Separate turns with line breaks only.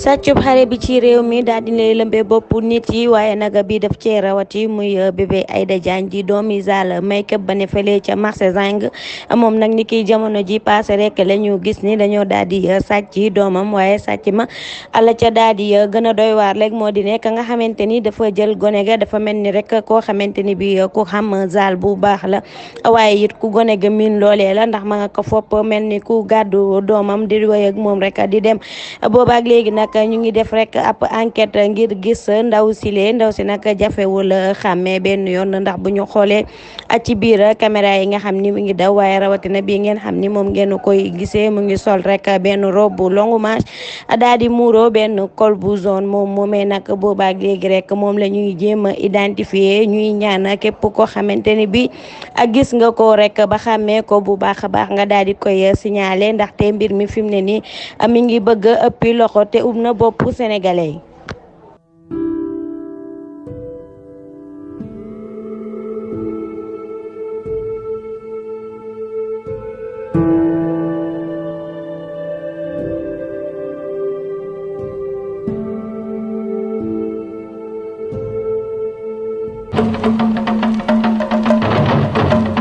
sàccub xare bi ci réew mi daal dina lëmbe bopp nit yi waaye naga bi daf cee rawati muy bébé Aïda Diagne di doomi Zal make-up ba ne fële ca marché Zing moom nag ni ki jamono ji passé rek la gis ni dañoo daal di sàcc doomam waaye sàcc ma ala ca daal di gën a doy waar léegi moo di ka nga xamante ni dafa jël gone ga dafa mel ni rek koo xamante ni bi ku xam Zale bu baax la. Waaye it ku gone ga miin loolee la ndax ma nga ko fopp mel ni ku gàddu doomam di moom rek di dem. Ñu ngi def rek ab enquête ngir gis ndaw si lee ndaw si nag jafewul xàmmee benn yoon ndax bu ñu xoolee ci biir caméra yi nga xam ni mu ngi daw waaye rawatina bii ngeen xam ni ngeen koy gisee mu ngi sol rek benn robe bu longue manche daal di muuro benn col bu zone moom moomee nag boobaak léegi rek moom la ñuy jéem a identifier ñuy ñaan képp koo xamante ni bi gis nga ko rek ba xàmmee ko bu baax baax nga daal di koy signaler ndaxte mbir mi fi mu ne nii mi ngi bëgg ëppi loxo te ub na bopp sénégalais yi
thank you